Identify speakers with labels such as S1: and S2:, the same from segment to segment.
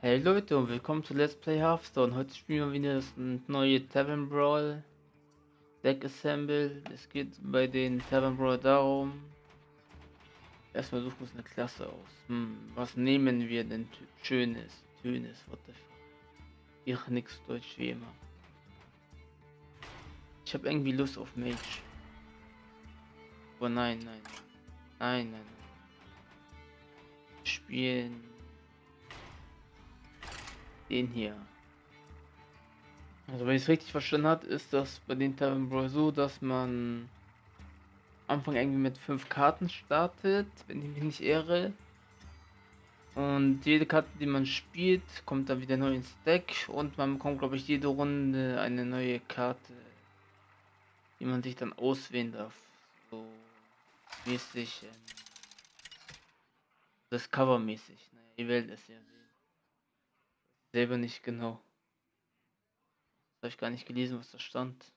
S1: Hey Leute und willkommen zu Let's Play Hearthstone. Heute spielen wir wieder das neue Tavern Brawl Deck Assemble. Es geht bei den Tavern Brawl darum. Erstmal suchen wir uns eine Klasse aus. Hm, was nehmen wir denn Schönes, Schönes, what the fuck. Ich nix Deutsch wie immer. Ich habe irgendwie Lust auf Mage. Oh nein, nein, nein, nein, nein. Spielen den hier. Also wenn ich es richtig verstanden habe, ist das bei den Tavern Brawl so, dass man am Anfang irgendwie mit fünf Karten startet, wenn ich mich nicht irre. Und jede Karte, die man spielt, kommt dann wieder neu ins Deck und man bekommt, glaube ich, jede Runde eine neue Karte, die man sich dann auswählen darf. So mäßig, ähm, das Cover-mäßig. Naja, ihr werdet es ja selber nicht genau. Habe ich gar nicht gelesen, was da stand.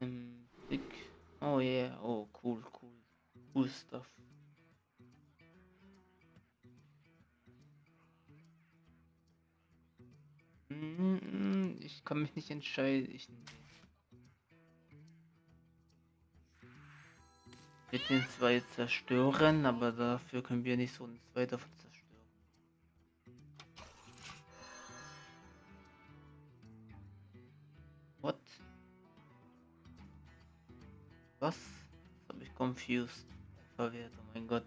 S1: Im Blick. Oh yeah, oh cool, cool. Cool stuff. Mm, ich kann mich nicht entscheiden. Ich wird den zwei zerstören, aber dafür können wir nicht so ein zwei davon Was? Das habe ich confused. Verwehrt, oh mein Gott.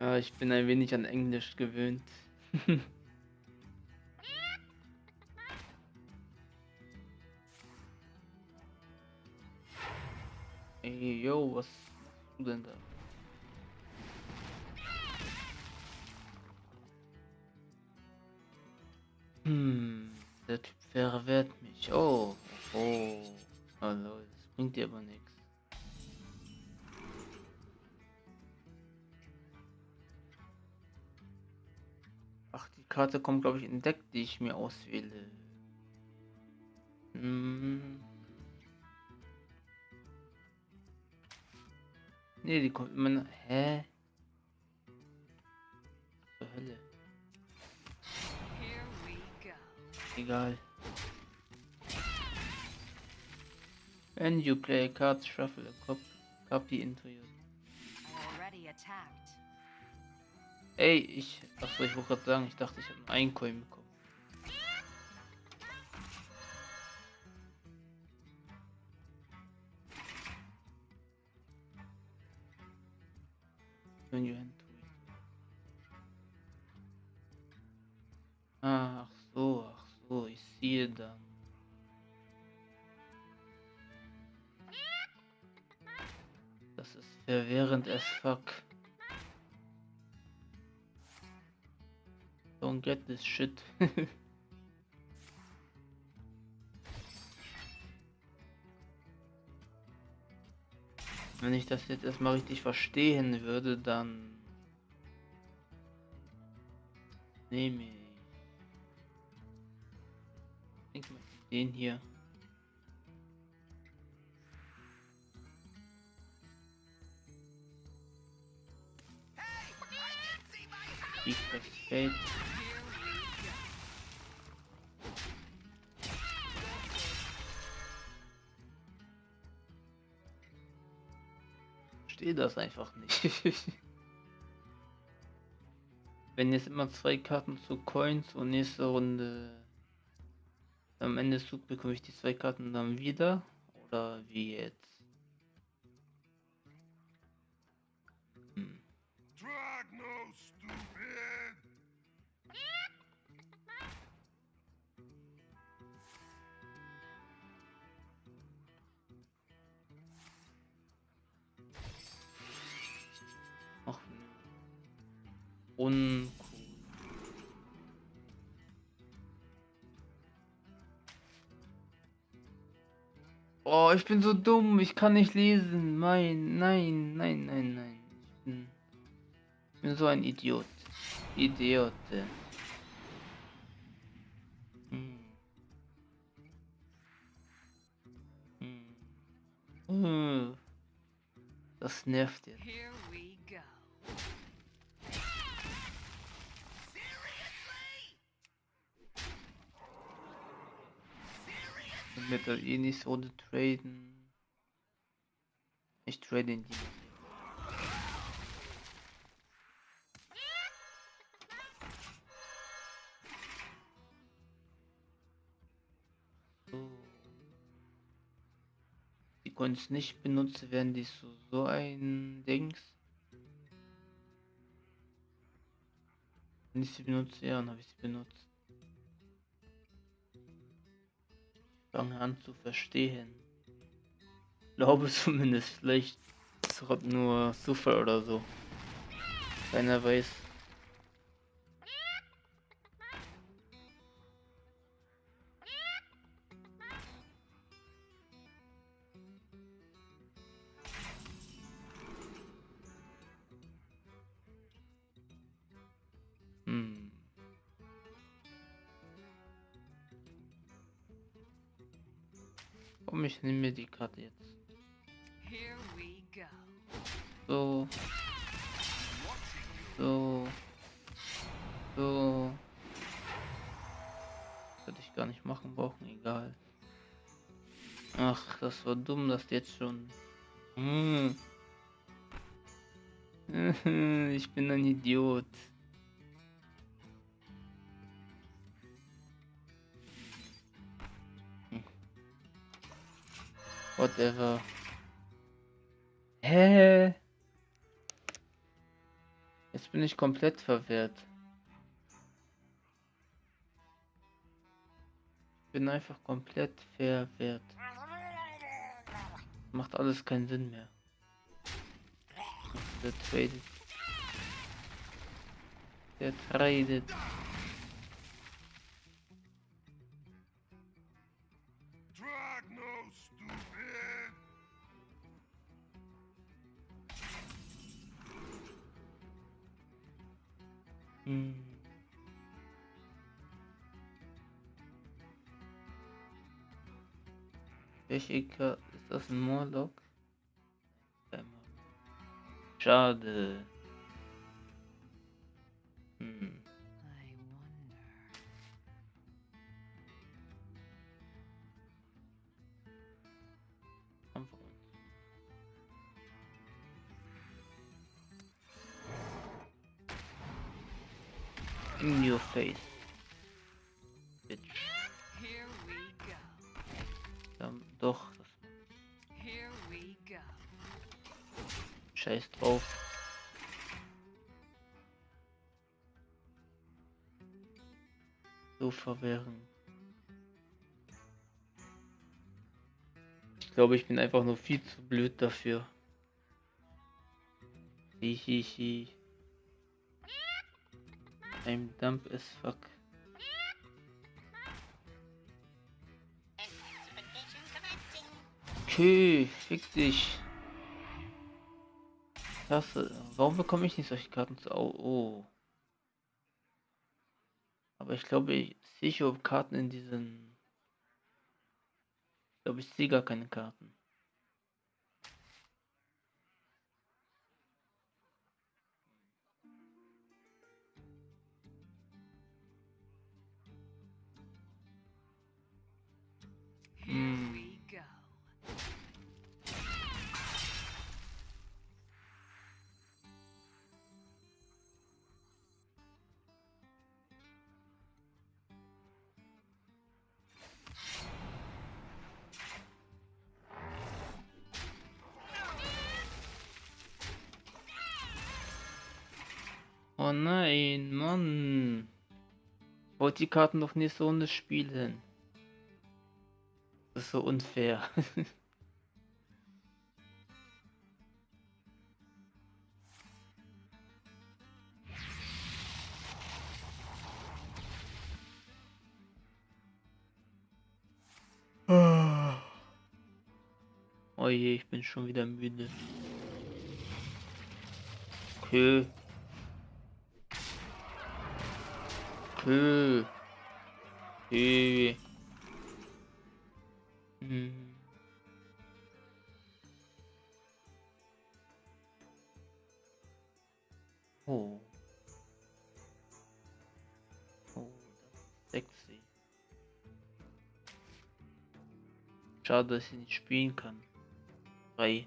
S1: Ja, ich bin ein wenig an Englisch gewöhnt. Ey, yo, was machst du denn da? Hm, der Typ verwehrt mich. Oh, oh. Hallo, das bringt dir aber nichts. Ach, die Karte kommt, glaube ich, in Deck, die ich mir auswähle. Hm. Ne, die kommt immer. Hä? Zur Hölle. Egal. When you play a card, shuffle a cop copy into your. Ey, ich. Achso, ich wollte gerade sagen, ich dachte, ich habe einen Coin bekommen. When you This shit. Wenn ich das jetzt erstmal richtig verstehen würde, dann nehme ich den hier. Secret Fate. Verstehe das einfach nicht. Wenn jetzt immer zwei Karten zu Coins und nächste Runde am Ende des Zugs bekomme ich die zwei Karten dann wieder oder wie jetzt? Uncool. Oh, ich bin so dumm. Ich kann nicht lesen. Nein, nein, nein, nein, nein. Ich bin, ich bin so ein Idiot. Idiot. Hm. Hm. Das nervt jetzt. Metal eh nicht so traden. Ich trade in die. So. Die Coins nicht benutze, werden die so, so ein Dings. Wenn ich sie benutze, ja, dann habe ich sie benutzt. Fange an zu verstehen. Glaube zumindest, vielleicht ist es nur Zufall oder so. Keiner weiß. Ich nehme mir die Karte jetzt. So. So. So. Hätte ich gar nicht machen brauchen, egal. Ach, das war dumm, dass jetzt schon. Hm. Ich bin ein Idiot. Whatever. Hä? Jetzt bin ich komplett verwirrt. Ich bin einfach komplett verwirrt. Macht alles keinen Sinn mehr. Der tradet. Der tradet. Welche Karte ist das ein Morlock. Schade. So verwirrend. Ich glaube, ich bin einfach nur viel zu blöd dafür. Hihihi. I'm dumb as fuck. Okay, fick dich. Klasse. Warum bekomme ich nicht solche Karten zu? Oh, oh. Aber ich glaube, ich sehe schon Karten in diesen. Ich glaube, ich sehe gar keine Karten. Mm. Nein, Mann. Ich wollte die Karten doch nicht so nicht spielen. Das ist so unfair. Oh je, ich bin schon wieder müde. Okay. Okay. Okay. Hm. Oh. Oh, sexy. Schade, dass ich nicht spielen kann. Frei.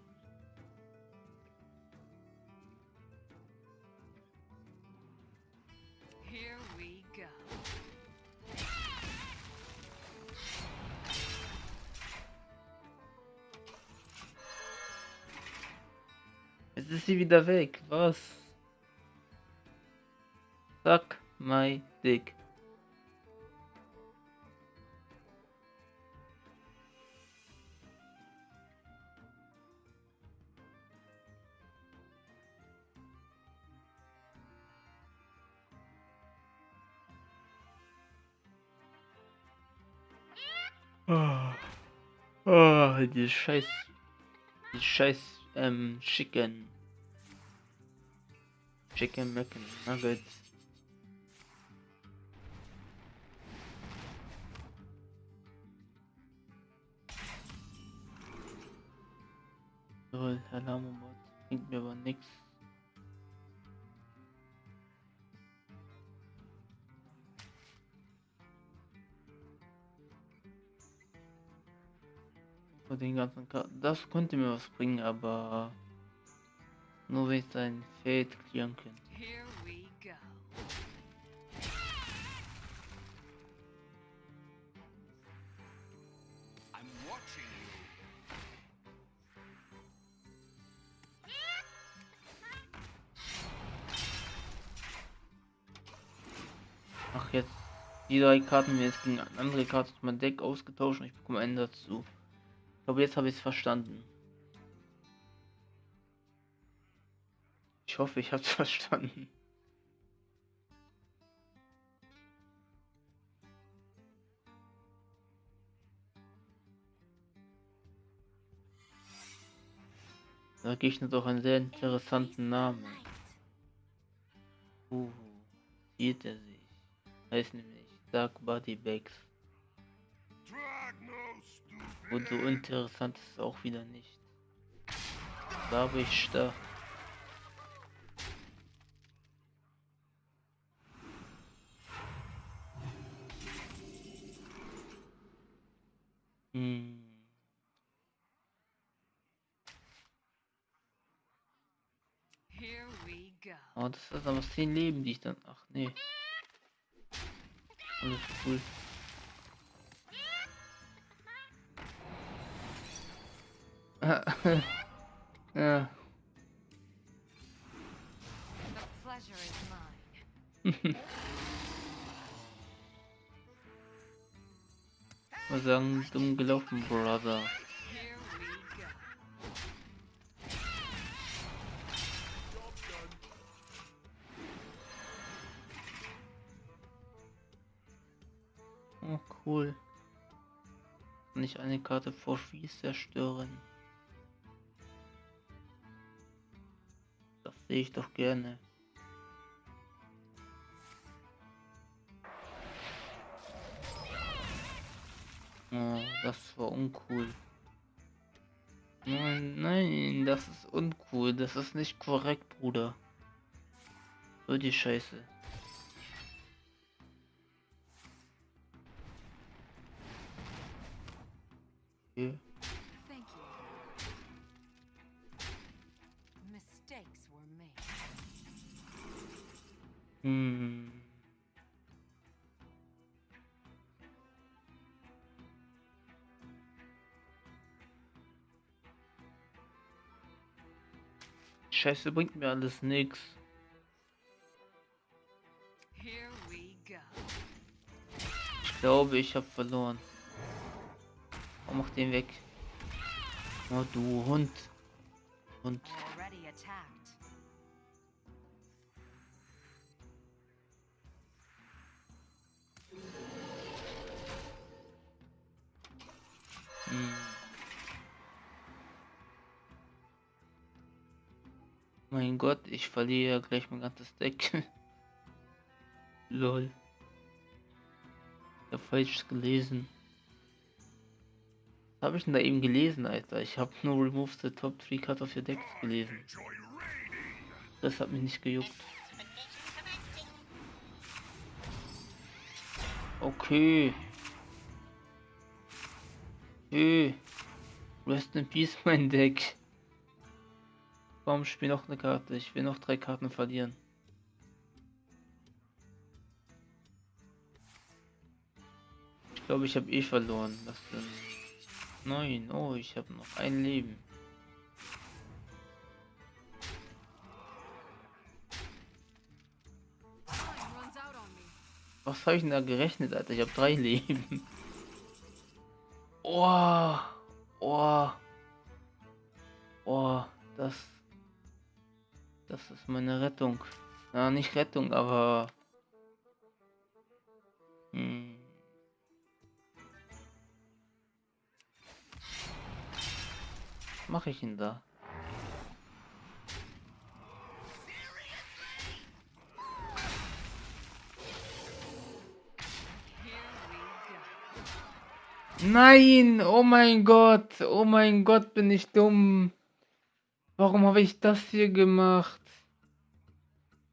S1: Ist sie wieder weg. Was? Suck my dick. Oh, die scheiß, die scheiß, ähm, Chicken. Chicken Macken Nuggets. Lol, Alarmbot. Bringt mir aber. Für den ganzen Karten. Das könnte mir was bringen, aber nur wenn ich sein Feld klären
S2: you.
S1: Ach, jetzt die drei Karten mir jetzt gegen eine andere Karte aus meinem Deck ausgetauscht und ich bekomme einen dazu. Ich glaube, jetzt habe ich es verstanden. Ich hoffe, ich habe es verstanden. Da Gegner doch einen sehr interessanten Namen. Uh, sieht er sich. Heißt nämlich Dark Body Bags. Und so interessant ist es auch wieder nicht. Da bin ich stark. Hm. Oh, das ist aber 10 Leben, die ich dann. Ach nee. Alles cool. ja. Mal sagen, dumm gelaufen, Brother. Oh, cool. Ich eine Karte vor Schieß zerstören? Das sehe ich doch gerne. Oh, das war uncool. Nein, nein, das ist uncool. Das ist nicht korrekt, Bruder. So die Scheiße. Okay.
S3: Thank
S1: Scheiße bringt mir alles
S3: go.
S1: Ich glaube, ich habe verloren. Oh, mach den weg. Oh, du Hund. Hund. Hm. Mein Gott, ich verliere gleich mein ganzes Deck. Lol. Ich hab falsch gelesen. Was habe ich denn da eben gelesen, Alter? Ich habe nur Remove the Top 3 Card of your Decks gelesen. Das hat mich nicht gejuckt. Okay. Okay. Rest in Peace, mein Deck. Warum spiel noch eine Karte? Ich will noch drei Karten verlieren. Ich glaube, ich habe eh verloren. Das sind neun. Oh, ich habe noch ein Leben. Was habe ich denn da gerechnet, Alter? Ich habe drei Leben. Oh, oh, oh, das, das ist meine Rettung. Na, nicht Rettung, aber. Hm. Mache ich denn da? Nein, oh mein Gott, oh mein Gott, bin ich dumm. Warum habe ich das hier gemacht?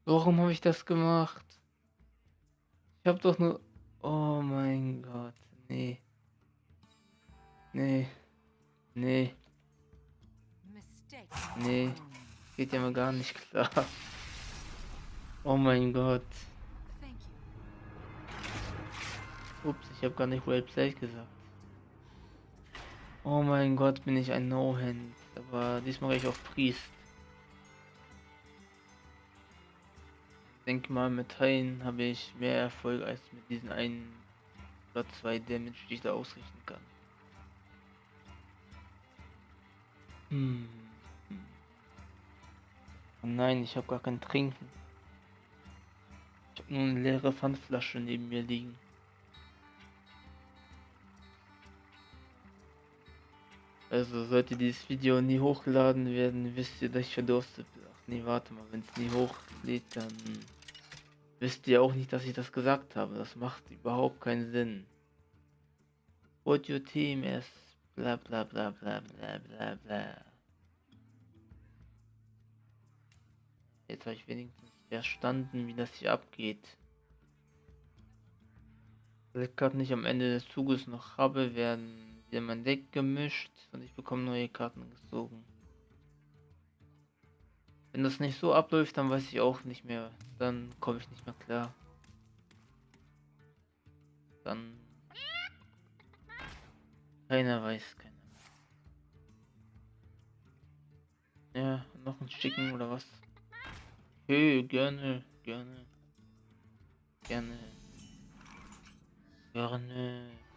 S1: Warum habe ich das gemacht? Ich habe doch nur... Oh mein Gott, nee. Nee. Nee, nee. Geht ja mal gar nicht klar. Oh mein Gott. Ups, ich habe gar nicht Roleplay gesagt. Oh mein Gott, bin ich ein No-Hand. Aber diesmal ich auf Priest. Denke mal, mit Teilen habe ich mehr Erfolg als mit diesen einen oder zwei Damage, die ich da ausrichten kann. Hm. Oh nein, ich habe gar kein Trinken. Ich habe nur eine leere Pfandflasche neben mir liegen. Also sollte dieses Video nie hochgeladen werden, wisst ihr, dass ich verdurstet bin. Ach nee, warte mal, wenn es nie hochlädt, dann wisst ihr auch nicht, dass ich das gesagt habe. Das macht überhaupt keinen Sinn. What your team is bla bla bla bla bla bla bla. Jetzt habe ich wenigstens verstanden, wie das hier abgeht. Weil ich gerade nicht am Ende des Zuges noch habe, werden wieder mein Deck gemischt und ich bekomme neue Karten gezogen. Wenn das nicht so abläuft, dann weiß ich auch nicht mehr. Dann komme ich nicht mehr klar. Dann. Keiner weiß, keiner. mehr. Ja, noch ein Schicken oder was? Okay, gerne, gerne. Gerne. Gerne.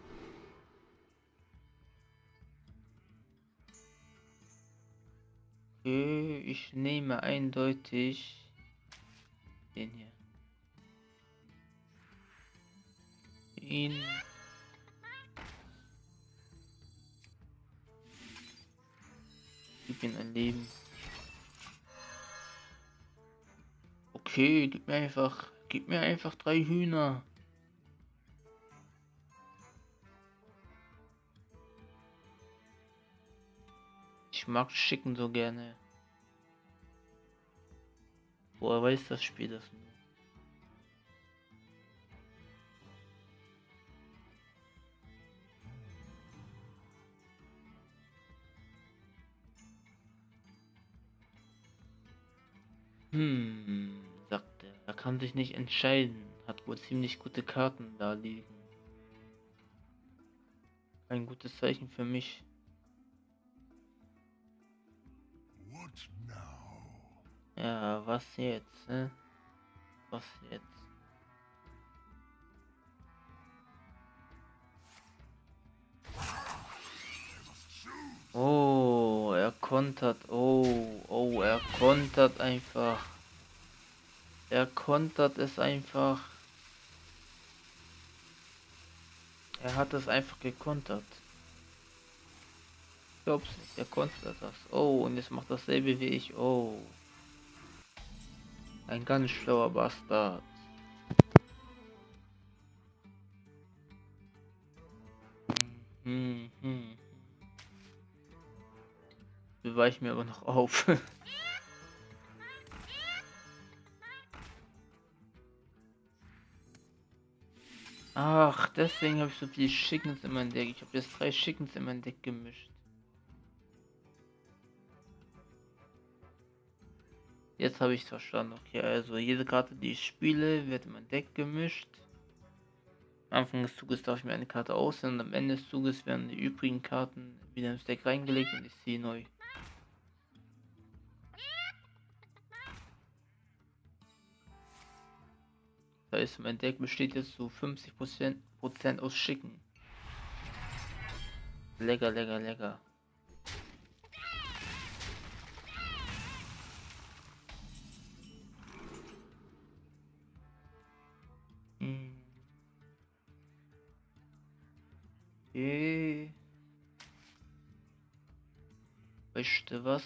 S1: Ich nehme eindeutig den hier. Ihn. Gib ihm ein Leben. Okay, gib mir einfach, gib mir einfach drei Hühner. Ich mag Chicken so gerne. Woher weiß das Spiel das nur? Hm, sagt er. Er kann sich nicht entscheiden. Hat wohl ziemlich gute Karten da liegen. Ein gutes Zeichen für mich. Ja, was jetzt, ne? Was jetzt? Oh, er kontert. Oh, oh, er kontert einfach. Er kontert es einfach. Er hat es einfach gekontert. Ich glaub's nicht, er kontert das. Oh, und jetzt macht dasselbe wie ich. Oh. Ein ganz schlauer Bastard. Hm, hm. Ich mir aber noch auf. Ach, deswegen habe ich so viele Chickens in mein Deck. Ich habe jetzt drei Chickens in mein Deck gemischt. Jetzt habe ich verstanden. Okay, also jede Karte, die ich spiele, wird in mein Deck gemischt. Am Anfang des Zuges darf ich mir eine Karte auswählen und am Ende des Zuges werden die übrigen Karten wieder ins Deck reingelegt und ich ziehe neu. Das heißt, mein Deck besteht jetzt zu 50 Prozent aus Schicken. Lecker, lecker, lecker. Du was?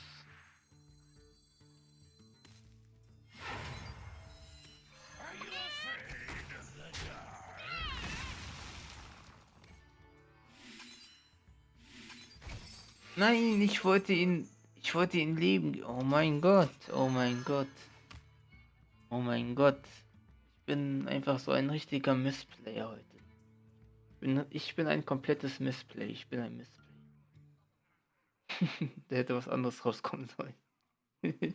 S1: Nein, ich wollte ihn. Ich wollte ihn leben. Oh mein Gott. Oh mein Gott. Oh mein Gott. Ich bin einfach so ein richtiger Missplayer heute. Ich bin, ich bin ein komplettes Missplay. Ich bin ein Missplay. da hätte was anderes rauskommen sollen.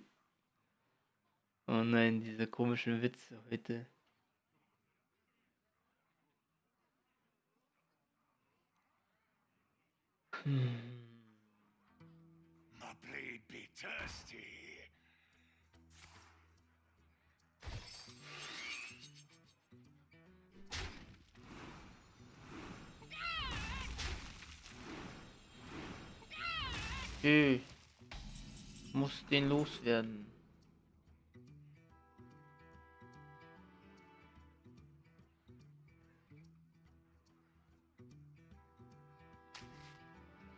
S1: oh nein, diese komischen Witze heute. Hm.
S2: My blade be thirsty.
S1: Okay. Muss den loswerden.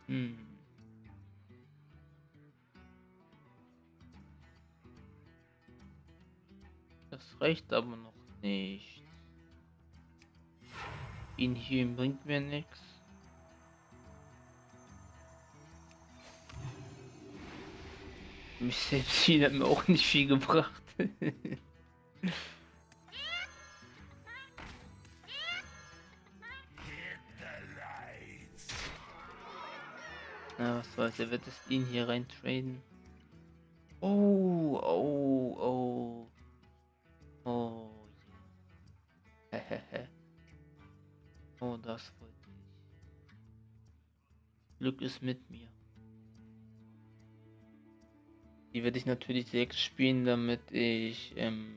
S1: Hm. Das reicht aber noch nicht. Ihn hier bringt mir nichts. Mich selbst hat mir auch nicht viel gebracht. Na, was soll's, er wird es ihn hier rein traden. Oh, oh, oh. Oh. Hehehe. oh, das wollte ich. Glück ist mit mir. Die werde ich natürlich direkt spielen, damit ich, ähm...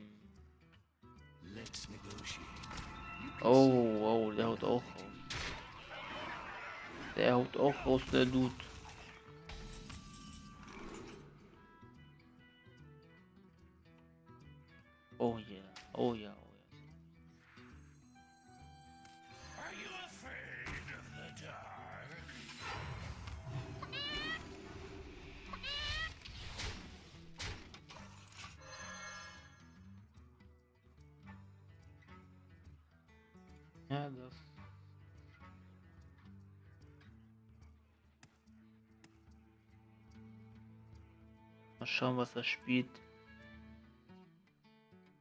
S1: Oh, oh, der haut auch raus. Der haut auch raus, der Dude. Spielt.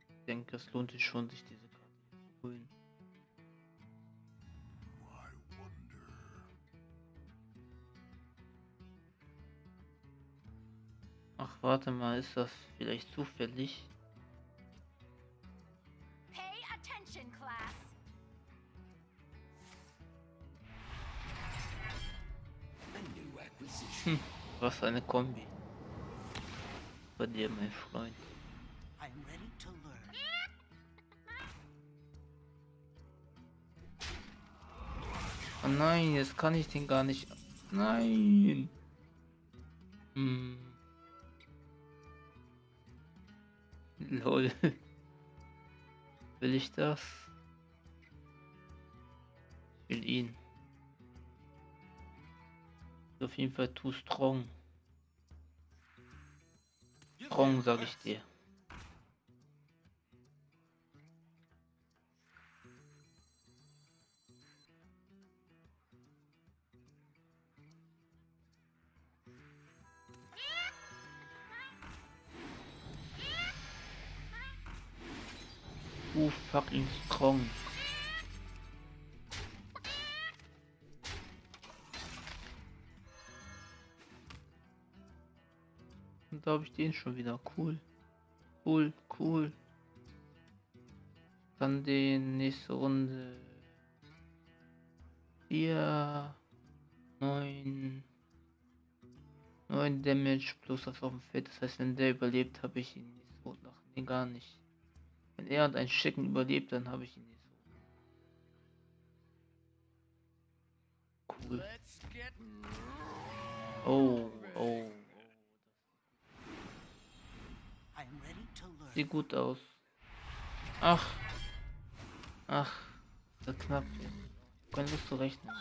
S1: Ich denke, es lohnt sich schon, sich diese Karte zu holen. Ach, warte mal, ist das vielleicht zufällig? Hm, was eine Kombi. Dir, mein Freund. Oh nein, jetzt kann ich den gar nicht. Nein. Hm. Lol. Will ich das? Ich will ihn. Auf jeden Fall too strong. Strong, sag ich dir. Too fucking strong. Habe ich den schon wieder cool. Cool, cool. Dann die nächste Runde. 4, 9, 9 Damage plus das auf dem Feld. Das heißt, wenn der überlebt, habe ich ihn nicht so nach. Nee, gar nicht. Wenn er und ein Schicken überlebt, dann habe ich ihn nicht so. Cool. Oh, oh. Sieht gut aus. Ach. Ach. Ist knapp jetzt. Keine Lust zu rechnen.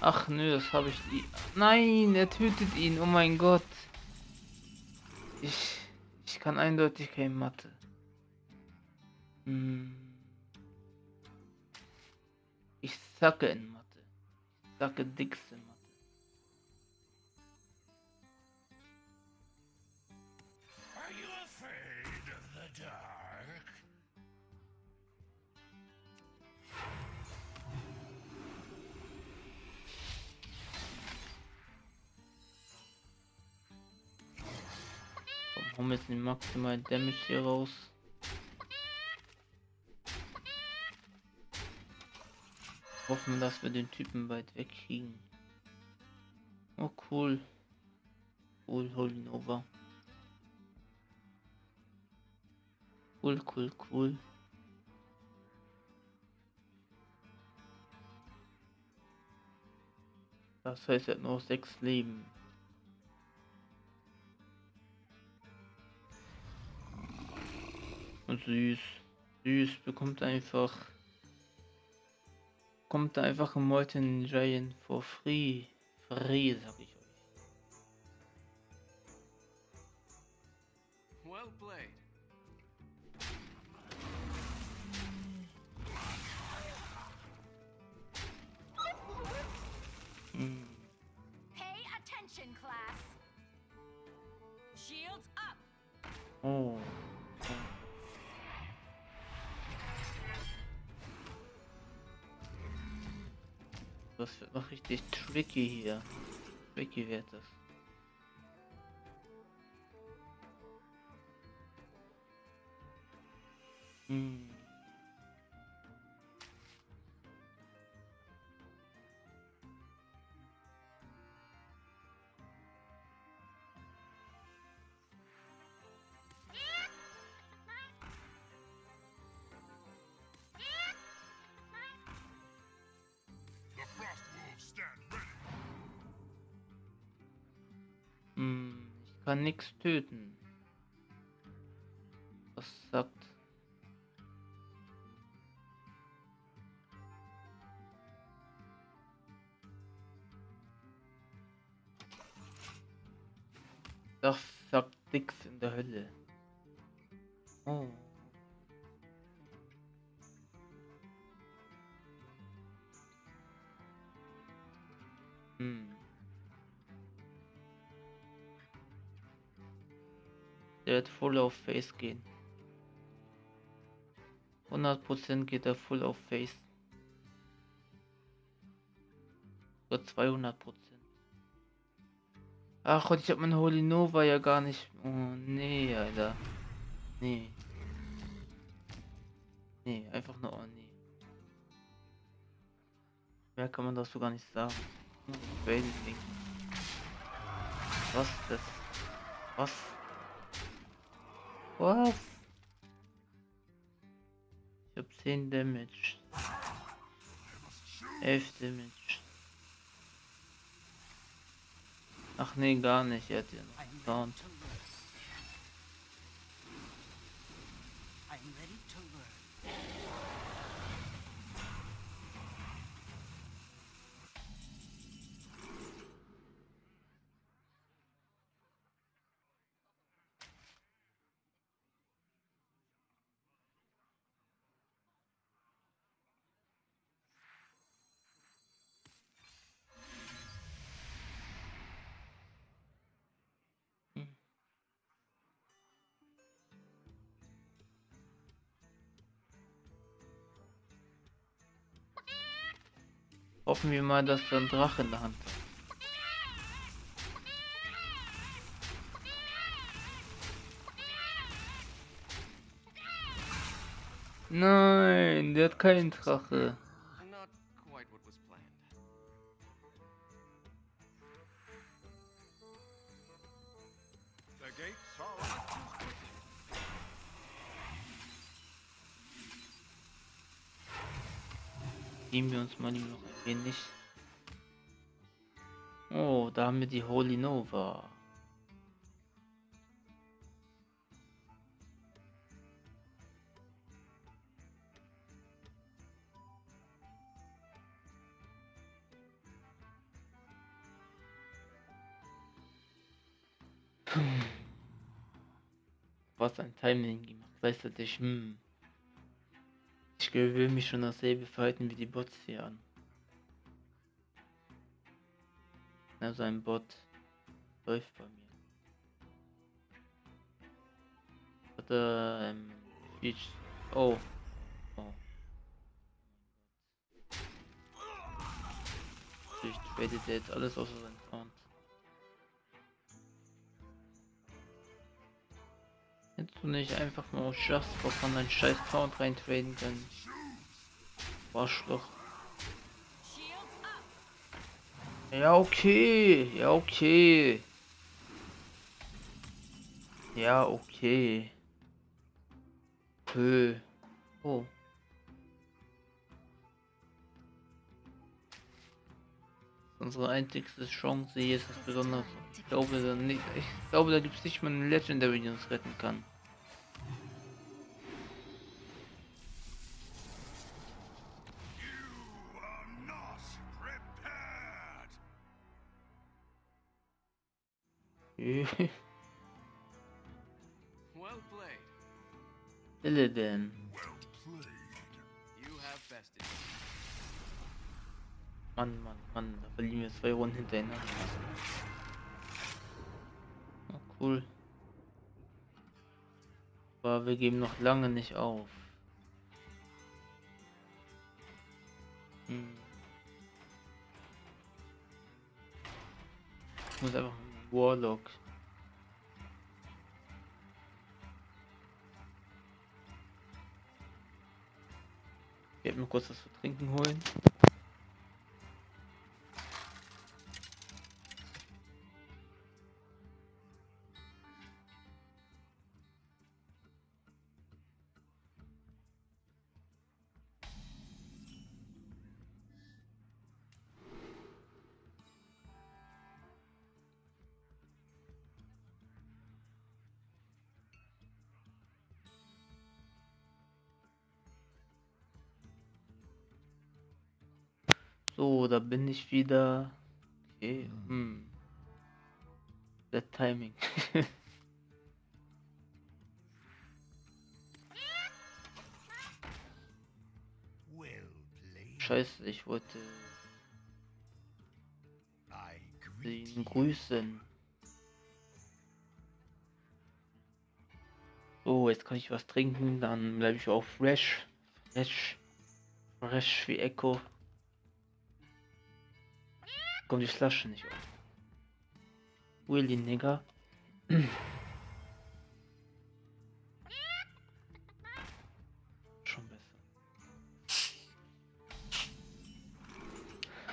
S1: Ach nö, das habe ich. i- Nein, er tötet ihn. Oh mein Gott. Ich. Ich kann eindeutig kein Mathe. Hm. Ich sacke in Mathe. Ich sacke dickste in Mathe. Wir jetzt den maximalen Damage hier raus. Hoffen, dass wir den Typen weit wegkriegen. Oh cool. Cool, Holy Nova. Cool, cool, cool. Das heißt, er hat nur sechs Leben. Und süß. Süß bekommt einfach. Kommt einfach ein Molten Giant for free. Free, sag ich euch.
S4: Well played.
S1: Hm.
S3: Pay attention, class. Shields up.
S1: Oh. Das wird noch richtig tricky hier. Tricky wird das. Hm. Töten. Wird voll auf Face gehen. 100% geht er voll auf Face. Oder 200%. Ach, und ich hab meine Holy Nova ja gar nicht. Oh, nee, Alter. Nee. Nee, einfach nur, oh nee. Mehr kann man dazu gar nicht sagen. Ding. Was ist das? Was? Was? Ich hab 10 Damage. 11 Damage. Ach nee, gar nicht. Er hat ja noch Sound. Hoffen wir mal, dass er einen Drache in der Hand hat. Nein, der hat keinen Drache. Geben wir uns mal lieber noch ein wenig. Oh, da haben wir die Holy Nova. Was ein Timing gemacht, weißt du dich, hm. Ich gewöhne mich schon dasselbe Verhalten wie die Bots hier an. Also ein Bot läuft bei mir. Oder ähm, Beach. Oh. Oh. Ich tradet jetzt alles außer sein Sound. Hättest du nicht einfach mal aus Just for Fun einen scheiß Sound reintraden können? Arschloch.
S3: Shields up.
S1: Ja, okay. Ja, okay. Ja, okay. Hö. Oh. Unsere einzigste Chance hier ist das Besondere. Ich glaube, da nicht, ich glaube, da gibt es nicht mal einen Legendary, der uns retten kann. Illidan. Mann, Mann, Mann, da verlieren wir zwei Runden hintereinander. Oh, cool. Aber wir geben noch lange nicht auf. Hm. Ich muss einfach Warlock. Ich werde mir kurz was zu trinken holen. So, da bin ich wieder. Okay, hm. Der Timing. Scheiße, ich wollte ihn grüßen. So, jetzt kann ich was trinken, dann bleibe ich auch fresh. Fresh. Fresh wie Echo. Kommt die Flasche nicht auf. Willy, Nigga. Schon besser.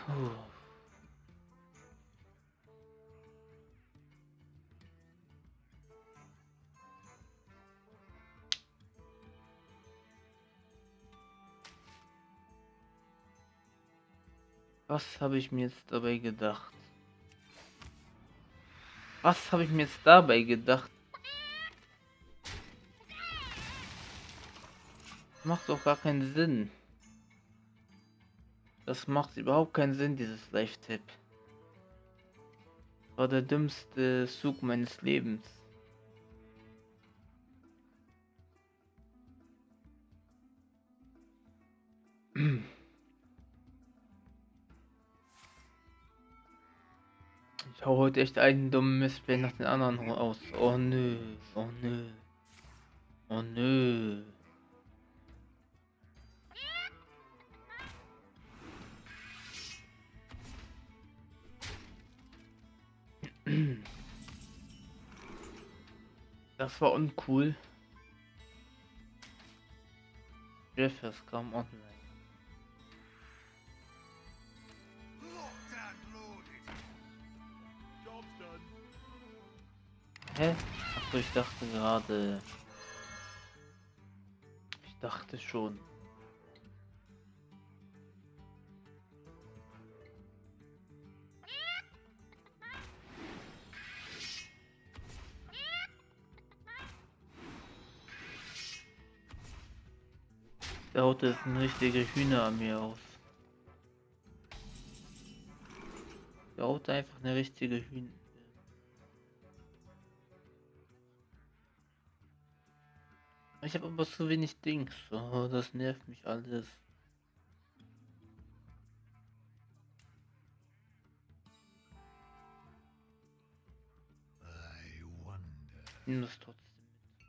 S1: Puh. Was habe ich mir jetzt dabei gedacht? Was habe ich mir jetzt dabei gedacht? Macht doch gar keinen Sinn. Das macht überhaupt keinen Sinn, dieses Live-Tipp. War der dümmste Zug meines Lebens. Ich hau heute echt einen dummen Missplay nach den anderen aus. Oh nö, oh nö. Oh nö. Das war uncool. Jeff ist kaum online. Hä? Achso, ich dachte gerade. Ich dachte schon. Da haut jetzt eine richtige Hühnerarmee aus. Da haut einfach eine richtige Hühner. Ich habe aber zu wenig Dings. Oh, das nervt mich alles. Ich nehme das trotzdem mit.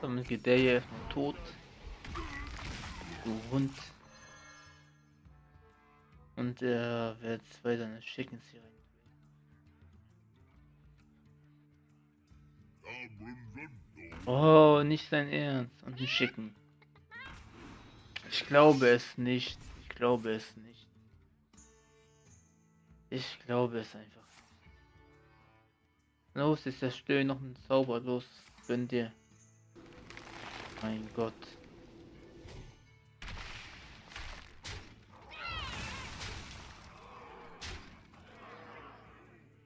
S1: Damit geht der hier erstmal tot. Du Hund. Und er wird zwei seine Chickens hier rein. Oh, nicht sein Ernst. Und ein Schicken. Ich glaube es nicht. Ich glaube es nicht. Ich glaube es einfach. Los, ist das Stöhn noch ein Zauber. Los, gönn dir. Mein Gott.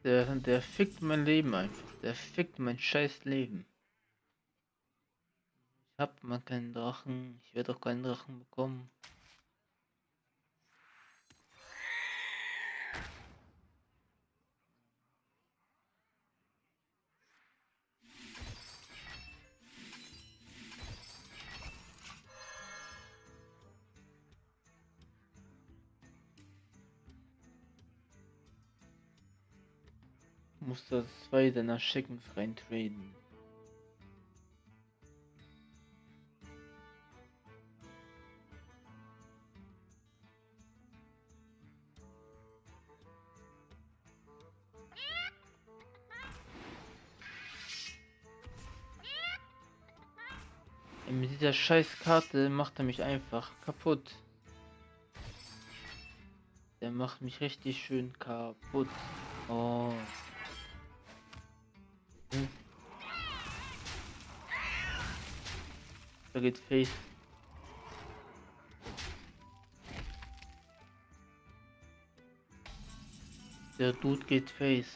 S1: Der, der fickt mein Leben einfach. Der fickt mein scheiß Leben. Ich hab mal keinen Drachen. Ich werde auch keinen Drachen bekommen. Muss das zwei deiner Chickens rein traden. Mit dieser scheiß Karte macht er mich einfach kaputt. Der macht mich richtig schön kaputt. Oh. Geht Face. Der Dude geht Face.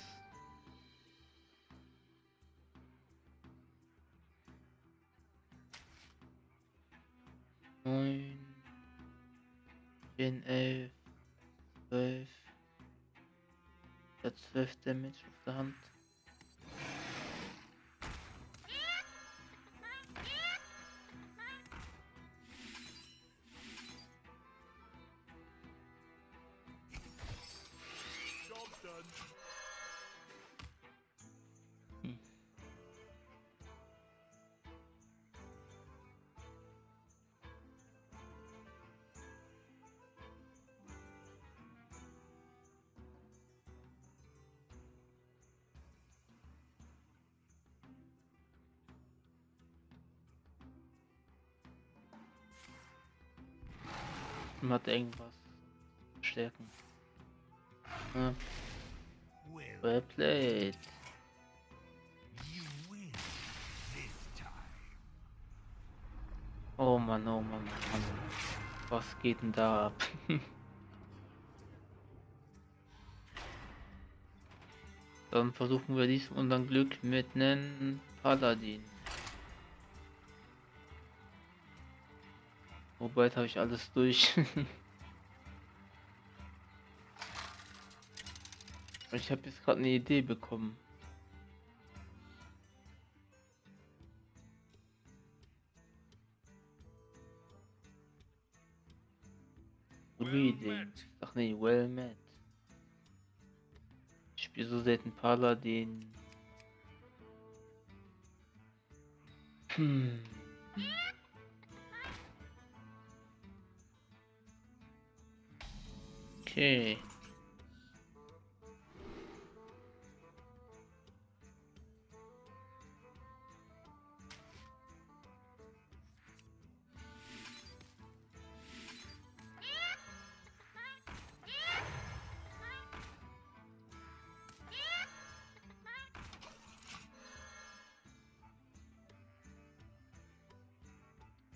S1: Neun, zehn, elf, zwölf. Der zwölf Damage auf der Hat irgendwas. Stärken. Ja,
S2: Well,
S1: played. Oh Mann, oh Mann, oh Mann. Was geht denn da ab? Dann versuchen wir dies unser Glück mit einem Paladin. Wobei jetzt habe ich alles durch. ich habe jetzt gerade eine Idee bekommen.
S2: Met.
S1: Ach nee, well met. Ich spiele so selten Paladin. Hm. Okay.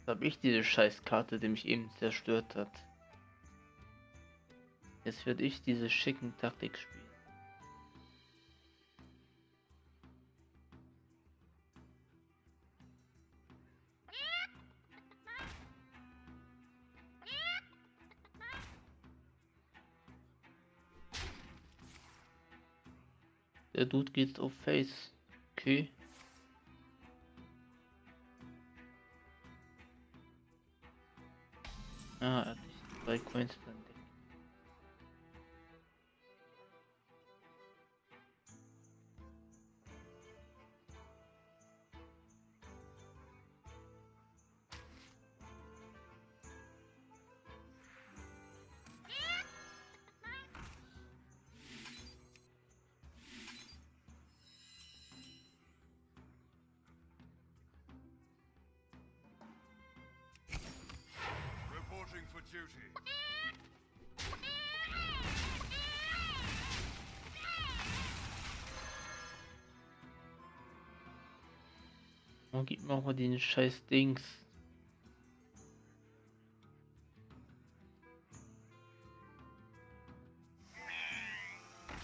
S1: habe ich diese Scheißkarte, die mich eben zerstört hat. Jetzt werde ich diese schicken Taktik spielen. Der Dude geht auf Face. Okay. Ah, er hat nicht Coins drin. Oh, gib mir auch mal den scheiß Dings.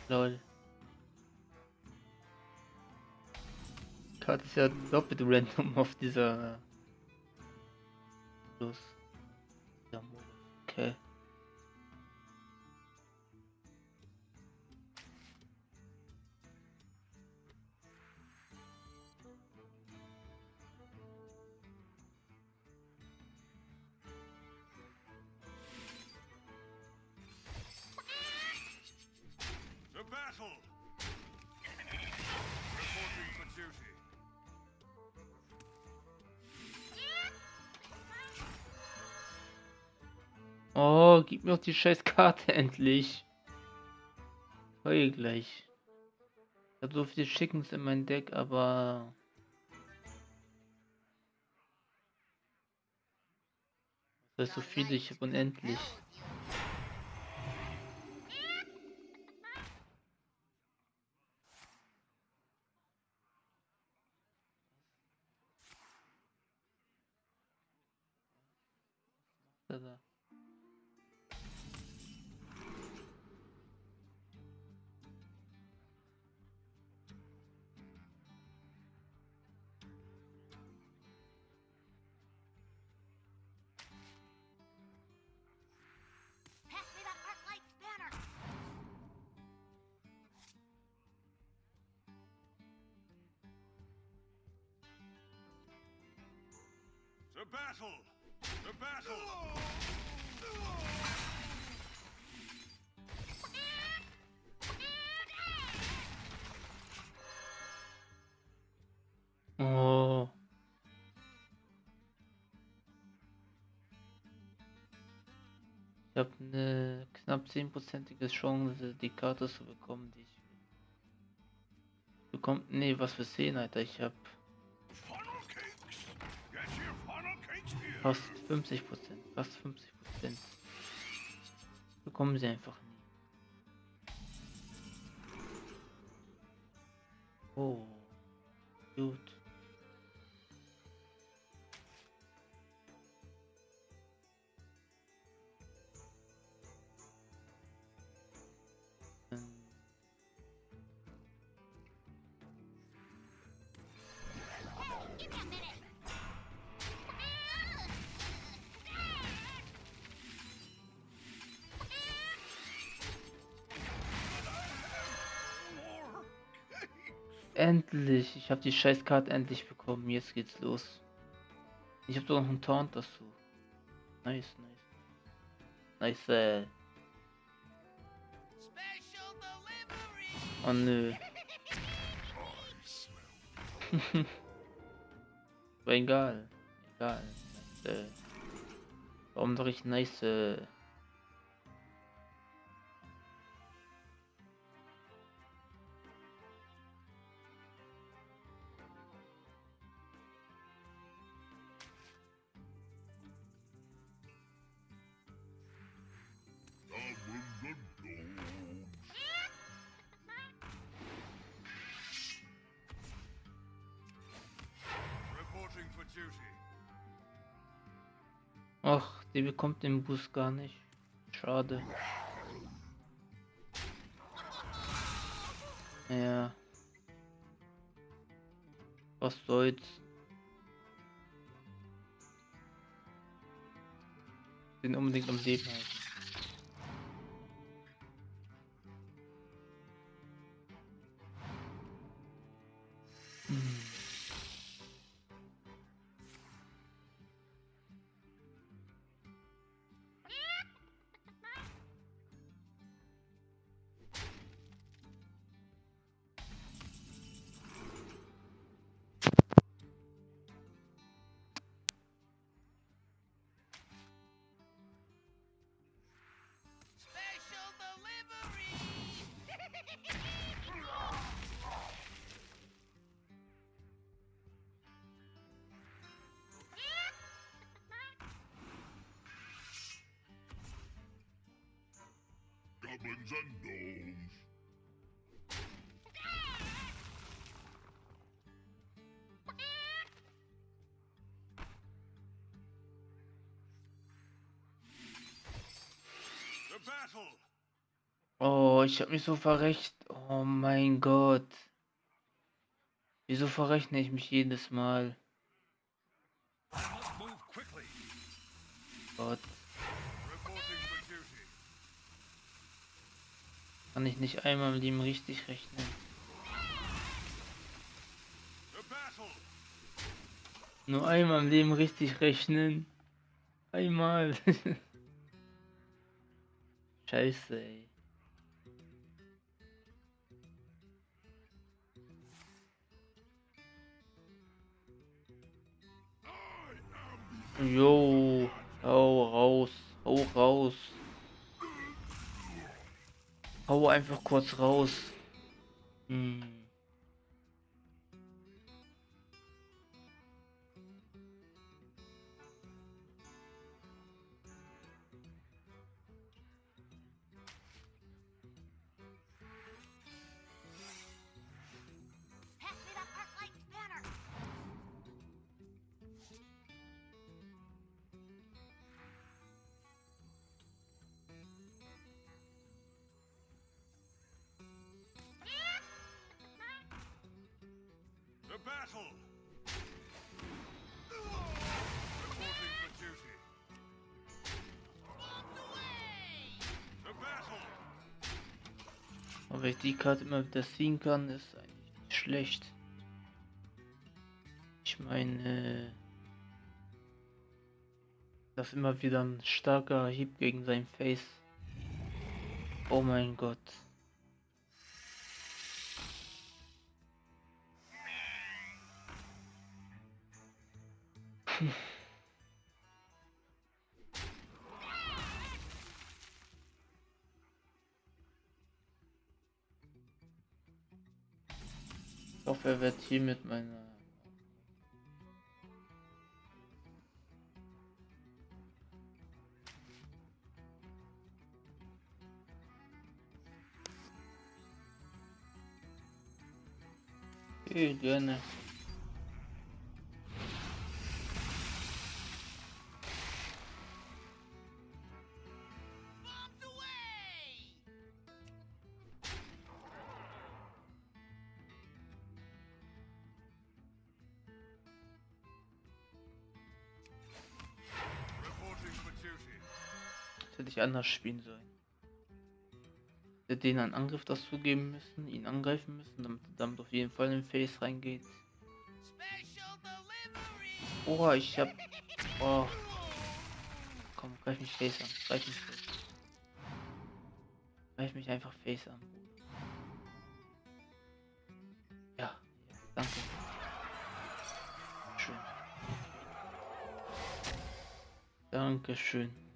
S1: Lol. Karte ist ja doppelt random auf dieser. Los. Die scheiß Karte endlich. Heul gleich. Ich hab so viele Chickens in mein Deck, aber. Das ist so viele, ich hab unendlich. Ist da?
S2: To battle! To battle!
S1: Oh. Ich habe eine knapp 10%ige Chance, die Karte zu bekommen, die ich. Bekommt, nee, was für 10, Alter. Ich habe fast 50%, fast 50%. Bekommen sie einfach nie. Oh. Gut. Ich habe die Scheißkarte endlich bekommen. Jetzt geht's los. Ich habe doch noch einen Taunt dazu. Nice, nice. Nice. Äh. Oh nö. Aber egal. Egal. Nice. Äh. Warum doch ich nice. Äh. Die bekommt den Boost gar nicht. Schade. Ja. Was soll's. Den unbedingt am Leben halten. Ich hab mich so verrecht. Oh mein Gott. Wieso verrechne ich mich jedes Mal? Gott, kann ich nicht einmal im Leben richtig rechnen. Nur einmal im Leben richtig rechnen. Einmal. Scheiße, ey. Jo, hau raus, hau raus. Hau einfach kurz raus. Hm.
S5: Battle! Reporting
S1: wenn ich die Karte immer wieder ziehen kann, ist eigentlich nicht schlecht. Ich meine, das ist immer wieder ein starker Hieb gegen sein Face. Oh mein Gott. Ich hoffe, er wird hier mit meiner. Okay, gerne. Ich anders spielen sollen. Hätte denen einen Angriff dazu geben müssen, ihn angreifen müssen, damit damit auf jeden Fall in Face reingeht. Oha, ich hab. Oh. Komm, greif mich Face an. Greif mich Face. Greif mich einfach Face an. Ja, ja danke. Schön. Dankeschön.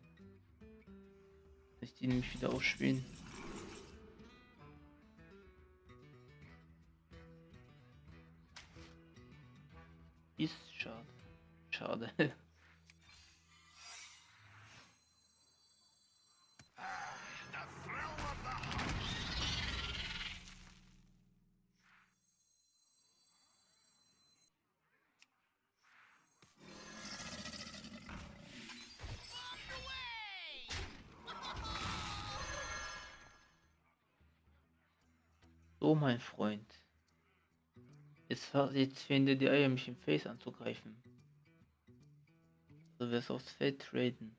S1: Die nämlich wieder ausspielen. Ist schade. Schade. mein Freund. Jetzt, jetzt dir die Eier, mich im Face anzugreifen. Du wirst aufs Feld traden.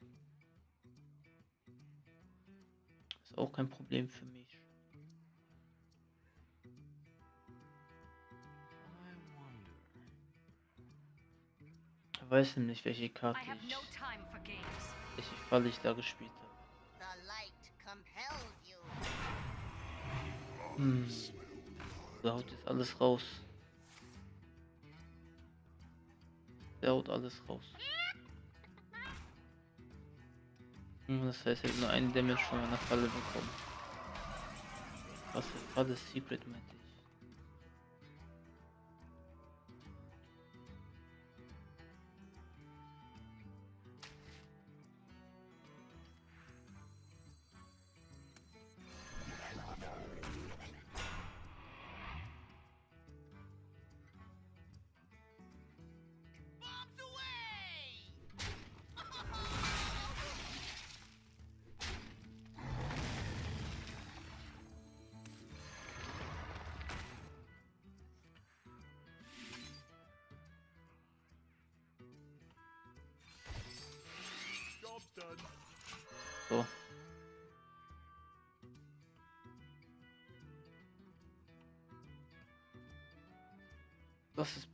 S1: Ist auch kein Problem für mich. Ich weiß nämlich, welche Karte ich,
S3: no time for games.
S1: welche Falle ich da gespielt habe. Hm. Der haut jetzt alles raus. Der haut alles raus. Hm, Das heißt, er hat nur einen Damage von meiner Falle bekommen. Was für Falle Secret meinte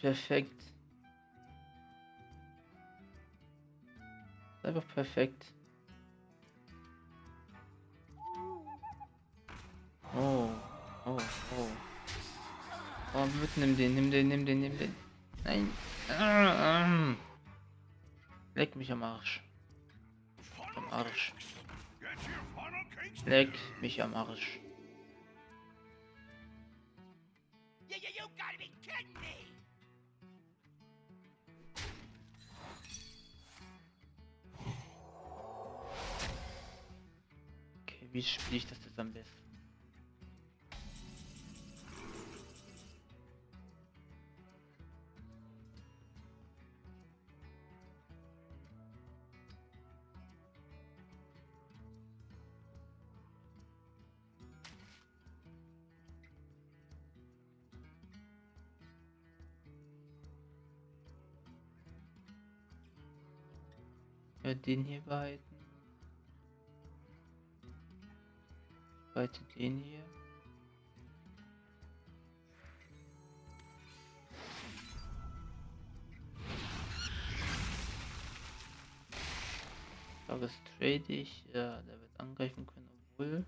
S1: perfekt. Einfach perfekt. Oh, oh, oh. Oh, bitte nimm den, nimm den, nimm den, nimm den. Nein. Leck mich am Arsch. Am Arsch. Leck mich am Arsch. Wie spiele ich das jetzt am besten? Den hier behalten. Behalte den hier. Das trade ich. Ja, der wird angreifen können, obwohl.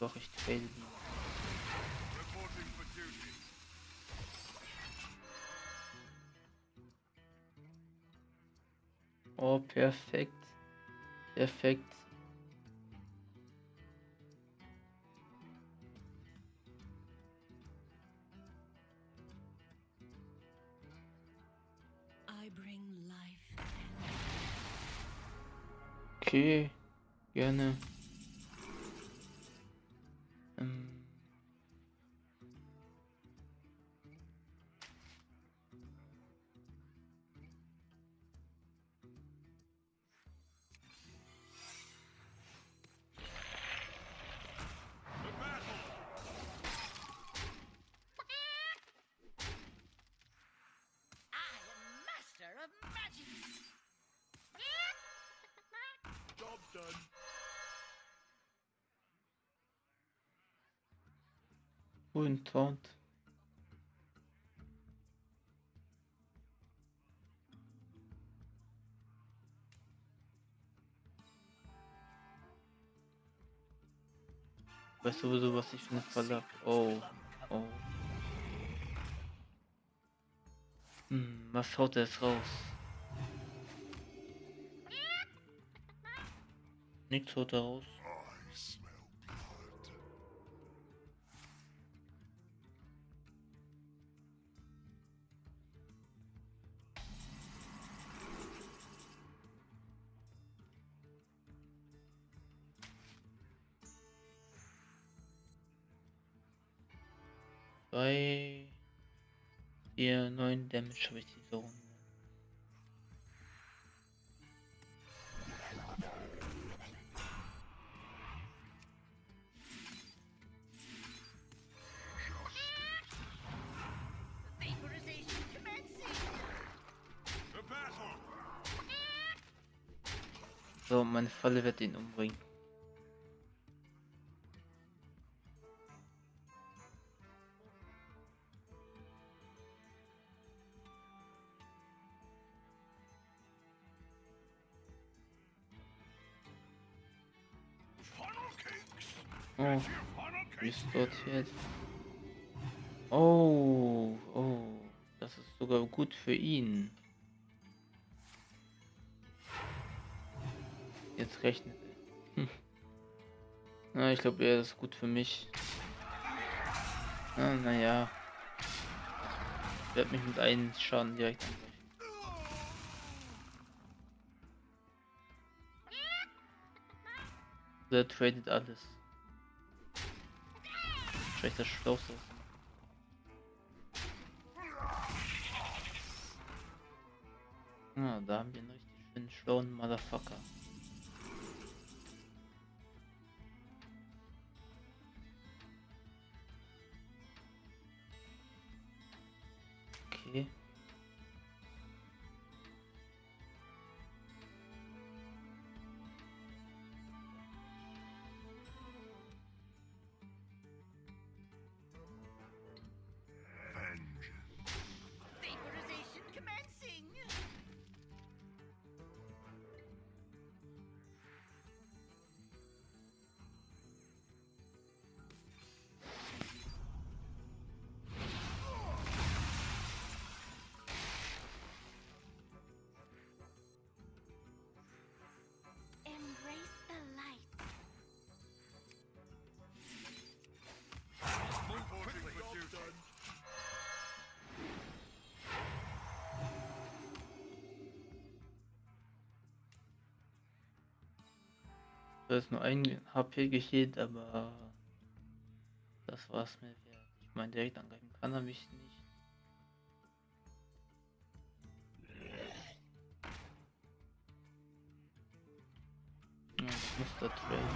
S1: Doch, ich trade ihn. Oh, perfekt. Perfekt.
S6: I bring life
S1: Okay, gerne. Ähm. Weißt du sowieso, was ich für eine Falle hab? Oh, oh. Hm, was haut er jetzt raus? Nichts haut er raus. 2, 4, 9 Damage habe ich diese Runde. So, meine Falle wird ihn umbringen. Jetzt? Oh, oh, das ist sogar gut für ihn. Jetzt rechnet er. Hm. Na, ich glaube, er ist gut für mich. Na, naja. Ich werde mich mit einem Schaden direkt. Der tradet alles. Vielleicht das Schlauste. Ah, da haben wir einen richtig schönen schlauen Motherfucker. Da ist nur ein HP geheilt, aber das war's mir wert. Ich meine, direkt angreifen kann er mich nicht. Ja, ich muss da traden.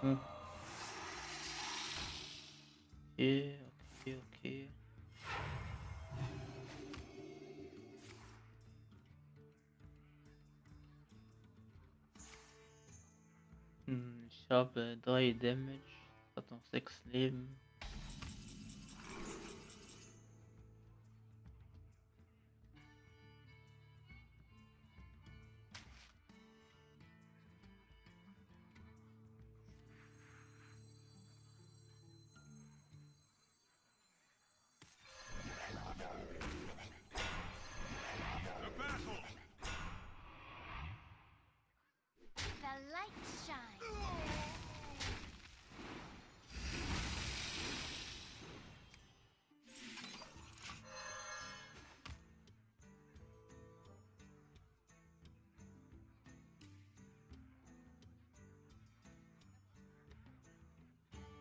S1: Hm. Okay, habe 3 Damage, hat noch 6 Leben.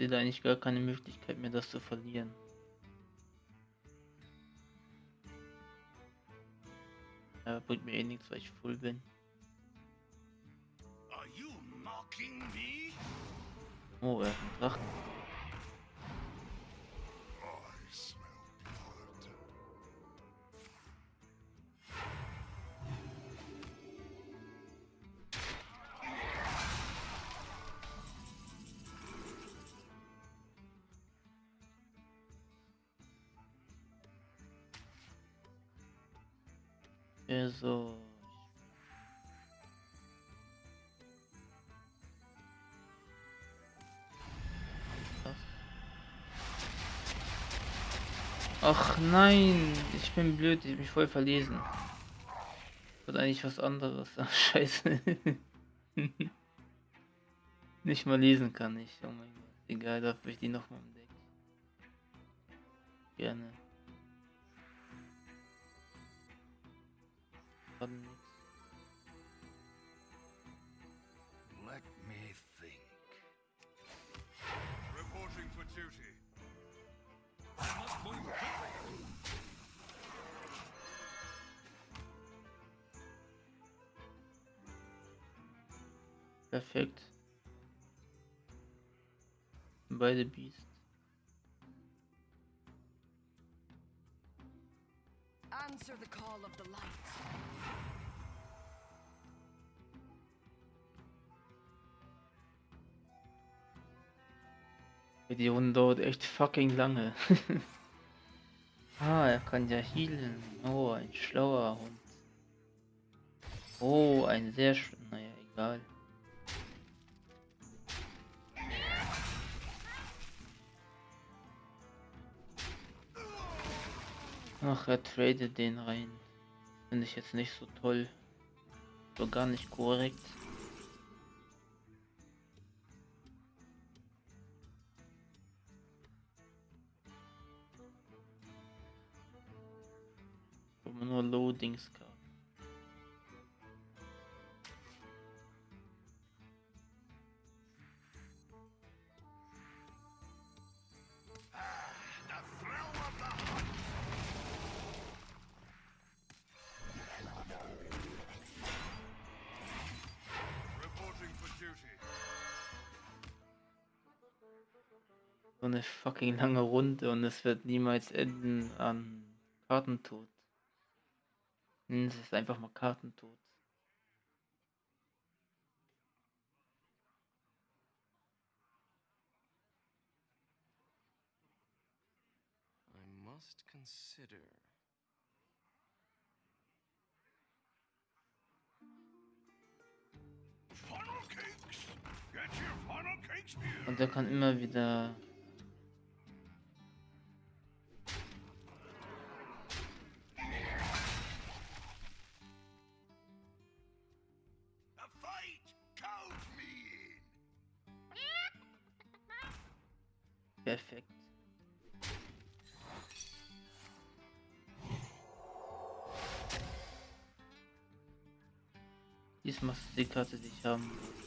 S1: Sehe da eigentlich gar keine Möglichkeit mehr, das zu verlieren. Ja, bringt mir eh nichts, weil ich full bin. Oh, er hat einen Drachen. Ach nein, ich bin blöd, ich mich voll verlesen. Wollte eigentlich was anderes. Ach, scheiße. Nicht mal lesen kann ich. Oh mein Gott. Egal, dafür ich die nochmal Deck. Gerne. Perfekt. Beide Beast.
S7: Answer the call of the light.
S1: Die Runde dauert echt fucking lange. ah, er kann ja healen. Oh, ein schlauer Hund. Oh, ein sehr schöner. Naja, egal. Ach, er tradet den rein. Finde ich jetzt nicht so toll. So gar nicht korrekt. Nur Loadings kann. So eine fucking lange Runde und es wird niemals enden an Kartentod. Es ist einfach mal Kartentod.
S7: I must consider.
S2: Funnel cakes. Get your funnel cakes here.
S1: Und er kann immer wieder perfekt. Diesmal ist die Karte, die ich haben will.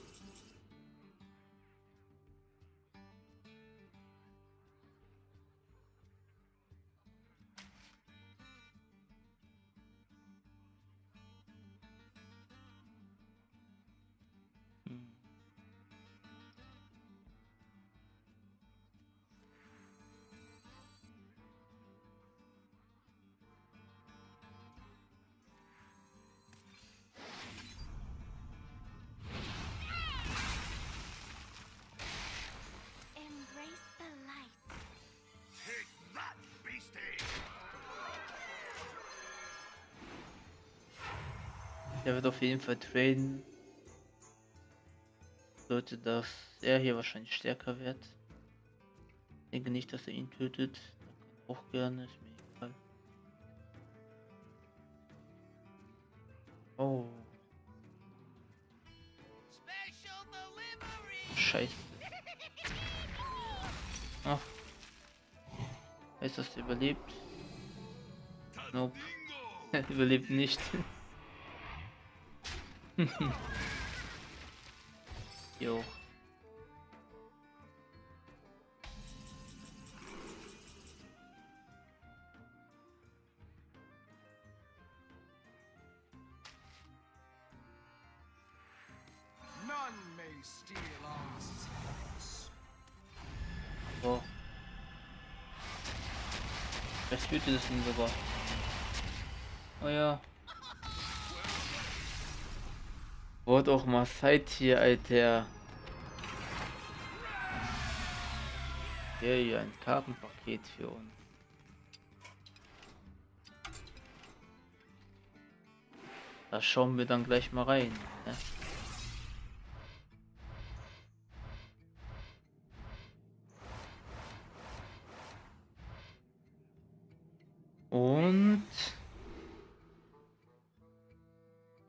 S1: Der wird auf jeden Fall traden. Sollte das er hier wahrscheinlich stärker wird. Ich denke nicht, dass er ihn tötet. Auch gerne, ist mir egal. Oh, scheiße. Ach. Heißt das, er überlebt? Nope. Er überlebt nicht. jo. So. Vielleicht tötet es ihn sogar. Wurde auch mal Zeit hier, Alter. Hier, hier ein Kartenpaket für uns. Da schauen wir dann gleich mal rein. Ne? Und.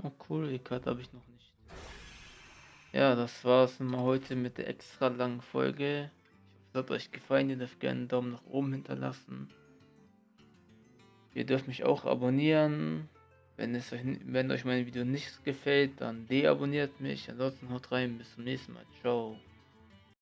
S1: Oh cool, die Karte habe das war's mal heute mit der extra langen Folge. Ich hoffe, es hat euch gefallen. Ihr dürft gerne einen Daumen nach oben hinterlassen. Ihr dürft mich auch abonnieren. Wenn, es euch, wenn euch mein Video nicht gefällt, dann deabonniert mich. Ansonsten haut rein. Bis zum nächsten Mal. Ciao.